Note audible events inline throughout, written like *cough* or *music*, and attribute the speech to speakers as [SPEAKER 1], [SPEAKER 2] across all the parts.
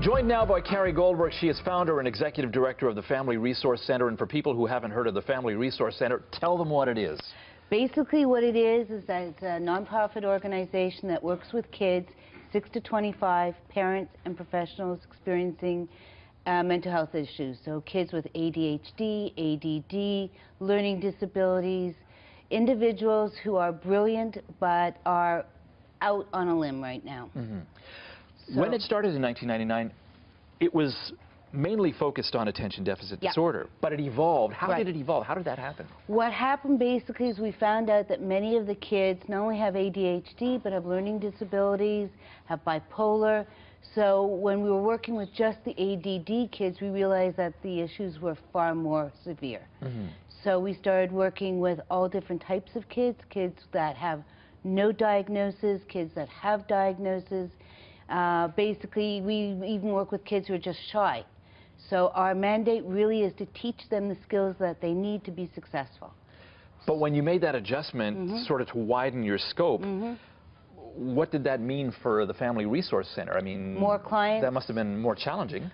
[SPEAKER 1] Joined now by Carrie Goldberg. She is founder and executive director of the Family Resource Center. And for people who haven't heard of the Family Resource Center, tell them what it is.
[SPEAKER 2] Basically what it is is that it's a nonprofit organization that works with kids 6 to 25, parents and professionals experiencing uh, mental health issues. So kids with ADHD, ADD, learning disabilities, individuals who are brilliant but are out on a limb right now.
[SPEAKER 1] Mm -hmm. So when it started in 1999, it was mainly focused on attention deficit
[SPEAKER 2] yeah.
[SPEAKER 1] disorder, but it evolved. How
[SPEAKER 2] right.
[SPEAKER 1] did it evolve? How did that happen?
[SPEAKER 2] What happened basically is we found out that many of the kids not only have ADHD, but have learning disabilities, have bipolar. So when we were working with just the ADD kids, we realized that the issues were far more severe. Mm -hmm. So we started working with all different types of kids, kids that have no diagnosis, kids that have diagnosis, uh, basically, we even work with kids who are just shy. So our mandate really is to teach them the skills that they need to be successful.
[SPEAKER 1] But when you made that adjustment mm -hmm. sort of to widen your scope, mm -hmm. what did that mean for the Family Resource Center? I mean,
[SPEAKER 2] more clients.
[SPEAKER 1] That must have been more challenging.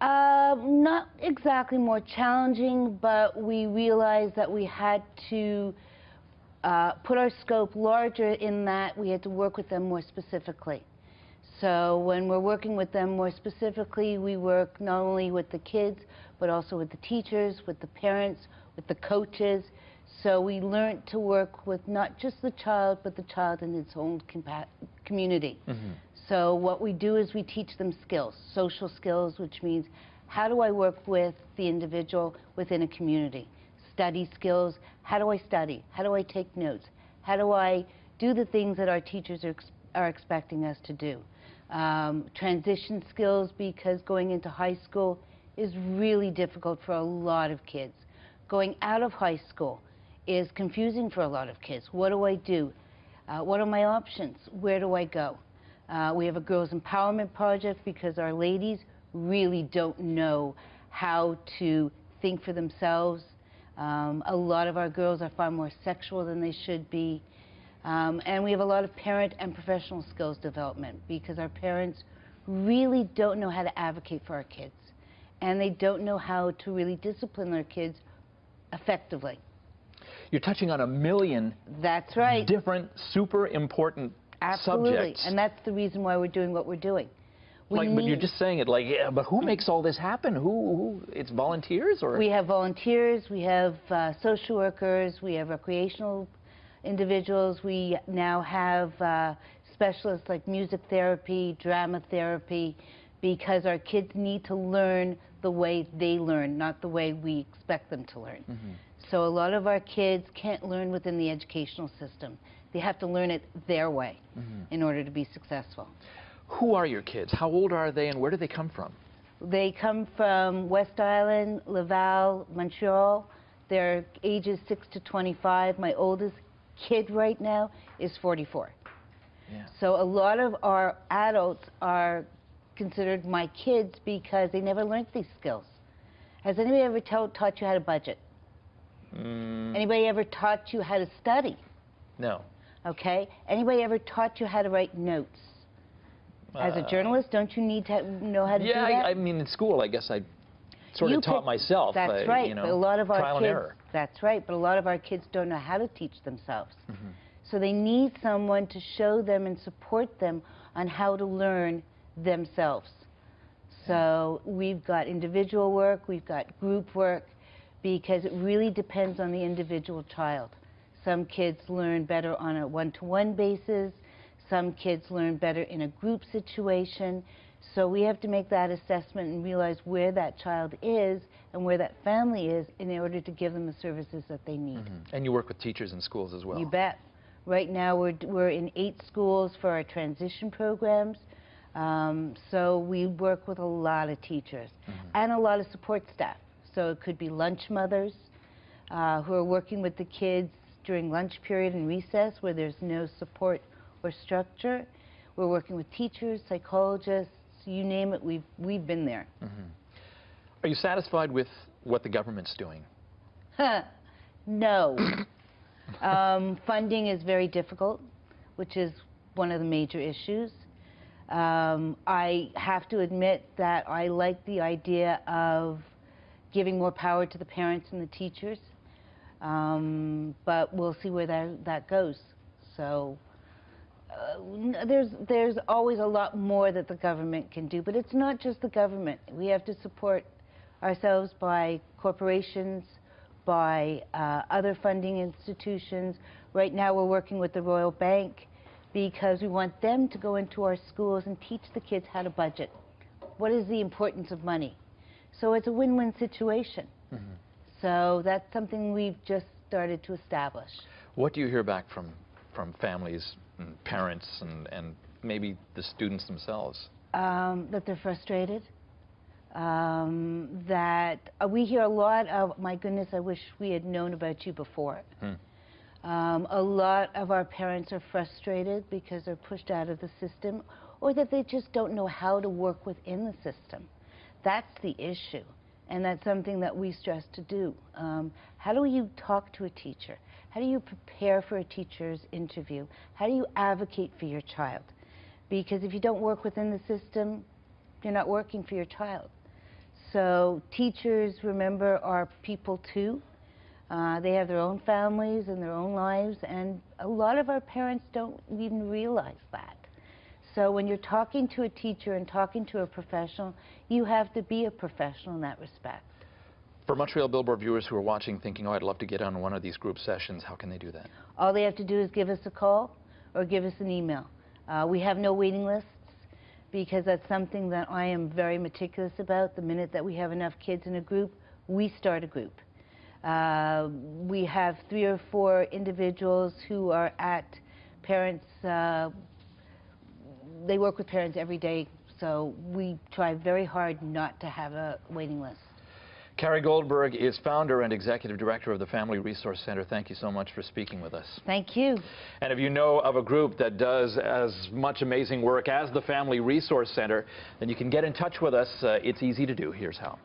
[SPEAKER 2] Uh, not exactly more challenging, but we realized that we had to uh, put our scope larger in that we had to work with them more specifically. So when we're working with them more specifically, we work not only with the kids, but also with the teachers, with the parents, with the coaches. So we learned to work with not just the child, but the child in its own community. Mm -hmm. So what we do is we teach them skills, social skills, which means how do I work with the individual within a community? Study skills, how do I study? How do I take notes? How do I do the things that our teachers are, ex are expecting us to do? Um, transition skills because going into high school is really difficult for a lot of kids. Going out of high school is confusing for a lot of kids. What do I do? Uh, what are my options? Where do I go? Uh, we have a girls empowerment project because our ladies really don't know how to think for themselves. Um, a lot of our girls are far more sexual than they should be. Um, and we have a lot of parent and professional skills development because our parents really don't know how to advocate for our kids. And they don't know how to really discipline their kids effectively.
[SPEAKER 1] You're touching on a million
[SPEAKER 2] that's right.
[SPEAKER 1] different, super important
[SPEAKER 2] Absolutely.
[SPEAKER 1] subjects.
[SPEAKER 2] And that's the reason why we're doing what we're doing. We
[SPEAKER 1] like, but you're just saying it like, yeah, but who makes all this happen? Who, who it's volunteers or?
[SPEAKER 2] We have volunteers, we have uh, social workers, we have recreational individuals. We now have uh, specialists like music therapy, drama therapy, because our kids need to learn the way they learn, not the way we expect them to learn. Mm -hmm. So a lot of our kids can't learn within the educational system. They have to learn it their way mm -hmm. in order to be successful.
[SPEAKER 1] Who are your kids? How old are they and where do they come from?
[SPEAKER 2] They come from West Island, Laval, Montreal. They're ages 6 to 25. My oldest kid right now is 44. Yeah. So a lot of our adults are considered my kids because they never learned these skills. Has anybody ever taught you how to budget? Mm. Anybody ever taught you how to study?
[SPEAKER 1] No.
[SPEAKER 2] Okay. Anybody ever taught you how to write notes? As a uh, journalist, don't you need to know how to
[SPEAKER 1] yeah,
[SPEAKER 2] do that?
[SPEAKER 1] Yeah, I, I, mean, in school, I guess I sort you of taught myself.
[SPEAKER 2] That's
[SPEAKER 1] uh,
[SPEAKER 2] right.
[SPEAKER 1] You know,
[SPEAKER 2] but a lot of our
[SPEAKER 1] kids.
[SPEAKER 2] That's right. But a lot of our kids don't know how to teach themselves. Mm -hmm. So they need someone to show them and support them on how to learn themselves. So we've got individual work, we've got group work, because it really depends on the individual child. Some kids learn better on a one-to-one -one basis. Some kids learn better in a group situation. So we have to make that assessment and realize where that child is and where that family is in order to give them the services that they need. Mm
[SPEAKER 1] -hmm. And you work with teachers in schools as well.
[SPEAKER 2] You bet. Right now we're, we're in eight schools for our transition programs. Um, so we work with a lot of teachers mm -hmm. and a lot of support staff. So it could be lunch mothers uh, who are working with the kids during lunch period and recess where there's no support or structure. We're working with teachers, psychologists, you name it, we've, we've been there. Mm -hmm.
[SPEAKER 1] Are you satisfied with what the government's doing? *laughs*
[SPEAKER 2] no. *laughs* um, funding is very difficult, which is one of the major issues. Um, I have to admit that I like the idea of giving more power to the parents and the teachers, um, but we'll see where that, that goes. So uh, there's, there's always a lot more that the government can do, but it's not just the government. We have to support ourselves by corporations, by uh, other funding institutions. Right now, we're working with the Royal Bank because we want them to go into our schools and teach the kids how to budget. What is the importance of money? So it's a win-win situation. So that's something we've just started to establish.
[SPEAKER 1] What do you hear back from, from families and parents and, and maybe the students themselves?
[SPEAKER 2] um, that they're frustrated. Um, that uh, we hear a lot of, my goodness, I wish we had known about you before. Um, a lot of our parents are frustrated because they're pushed out of the system or that they just don't know how to work within the system. That's the issue. And that's something that we stress to do. Um, how do you talk to a teacher? How do you prepare for a teacher's interview? How do you advocate for your child? Because if you don't work within the system, you're not working for your child. So teachers, remember, are people too. Uh, they have their own families and their own lives, and a lot of our parents don't even realize that. So when you're talking to a teacher and talking to a professional, you have to be a professional in that respect.
[SPEAKER 1] For Montreal Billboard viewers who are watching thinking, oh, I'd love to get on one of these group sessions, how can they do that?
[SPEAKER 2] All they have to do is give us a call or give us an email. Uh, we have no waiting lists because that's something that I am very meticulous about. The minute that we have enough kids in a group, we start a group. Uh, we have three or four individuals who are at parents, uh, they work with parents every day, so we try very hard not to have a waiting list.
[SPEAKER 1] Carrie Goldberg is founder and executive director of the Family Resource Center. Thank you so much for speaking with us.
[SPEAKER 2] Thank you.
[SPEAKER 1] And if you know of a group that does as much amazing work as the Family Resource Center, then you can get in touch with us. Uh, it's easy to do. Here's how.